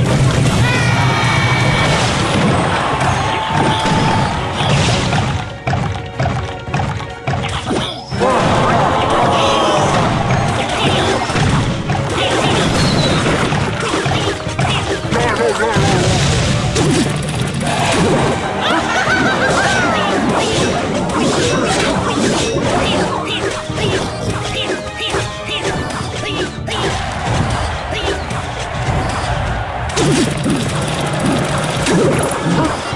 Oh, うん